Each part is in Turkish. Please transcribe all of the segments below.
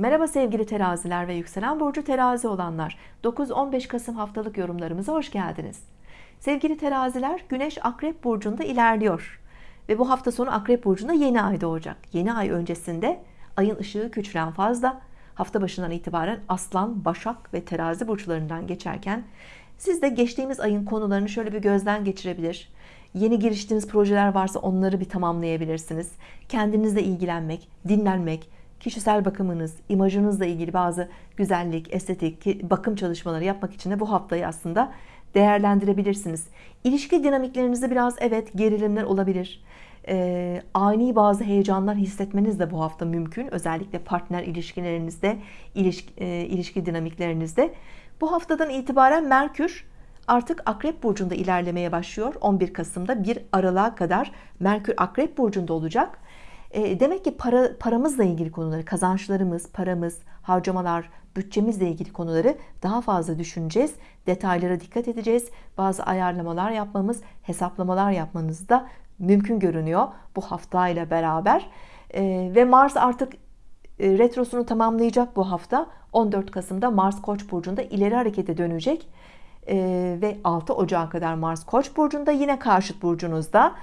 Merhaba sevgili teraziler ve yükselen burcu terazi olanlar. 9-15 Kasım haftalık yorumlarımıza hoş geldiniz. Sevgili teraziler Güneş Akrep Burcu'nda ilerliyor. Ve bu hafta sonu Akrep Burcu'nda yeni ay doğacak. Yeni ay öncesinde ayın ışığı küçülen fazla hafta başından itibaren Aslan Başak ve Terazi burçlarından geçerken siz de geçtiğimiz ayın konularını şöyle bir gözden geçirebilir. Yeni giriştiğiniz projeler varsa onları bir tamamlayabilirsiniz. Kendinizle ilgilenmek dinlenmek kişisel bakımınız, imajınızla ilgili bazı güzellik, estetik, bakım çalışmaları yapmak için de bu haftayı aslında değerlendirebilirsiniz. İlişki dinamiklerinizde biraz evet gerilimler olabilir. Ee, ani bazı heyecanlar hissetmeniz de bu hafta mümkün. Özellikle partner ilişkilerinizde, ilişki, e, ilişki dinamiklerinizde. Bu haftadan itibaren Merkür artık Akrep Burcu'nda ilerlemeye başlıyor. 11 Kasım'da 1 Aralık'a kadar Merkür Akrep Burcu'nda olacak. E, demek ki para, paramızla ilgili konuları, kazançlarımız, paramız, harcamalar, bütçemizle ilgili konuları daha fazla düşüneceğiz. Detaylara dikkat edeceğiz. Bazı ayarlamalar yapmamız, hesaplamalar yapmanız da mümkün görünüyor bu haftayla beraber. E, ve Mars artık e, retrosunu tamamlayacak bu hafta. 14 Kasım'da Mars Koç burcunda ileri harekete dönecek. ve 6 Ocağı kadar Mars Koç burcunda yine karşıt burcunuzda.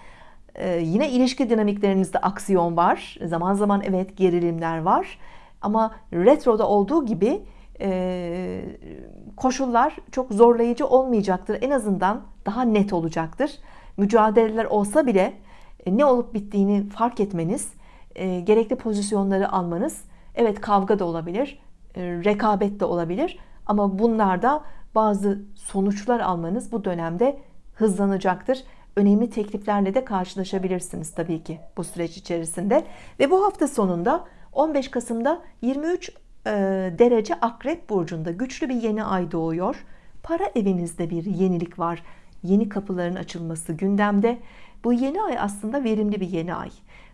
Yine ilişki dinamiklerinizde aksiyon var. Zaman zaman evet gerilimler var. Ama retroda olduğu gibi e, koşullar çok zorlayıcı olmayacaktır. En azından daha net olacaktır. Mücadeleler olsa bile e, ne olup bittiğini fark etmeniz e, gerekli pozisyonları almanız evet kavga da olabilir rekabet de olabilir. Ama bunlarda bazı sonuçlar almanız bu dönemde hızlanacaktır önemli tekliflerle de karşılaşabilirsiniz tabii ki bu süreç içerisinde ve bu hafta sonunda 15 Kasım'da 23 e, derece Akrep Burcu'nda güçlü bir yeni ay doğuyor. Para evinizde bir yenilik var. Yeni kapıların açılması gündemde. Bu yeni ay aslında verimli bir yeni ay.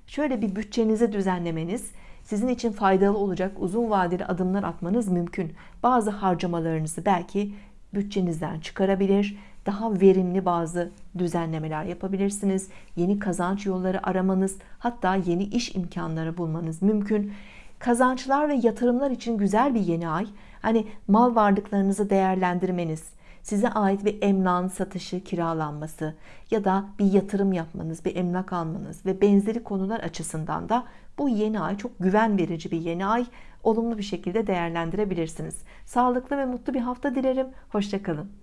Şöyle bir bütçenizi düzenlemeniz, sizin için faydalı olacak uzun vadeli adımlar atmanız mümkün. Bazı harcamalarınızı belki bütçenizden çıkarabilir, daha verimli bazı düzenlemeler yapabilirsiniz. Yeni kazanç yolları aramanız, hatta yeni iş imkanları bulmanız mümkün. Kazançlar ve yatırımlar için güzel bir yeni ay. Hani mal varlıklarınızı değerlendirmeniz, size ait bir emlakın satışı, kiralanması ya da bir yatırım yapmanız, bir emlak almanız ve benzeri konular açısından da bu yeni ay çok güven verici bir yeni ay. Olumlu bir şekilde değerlendirebilirsiniz. Sağlıklı ve mutlu bir hafta dilerim. Hoşçakalın.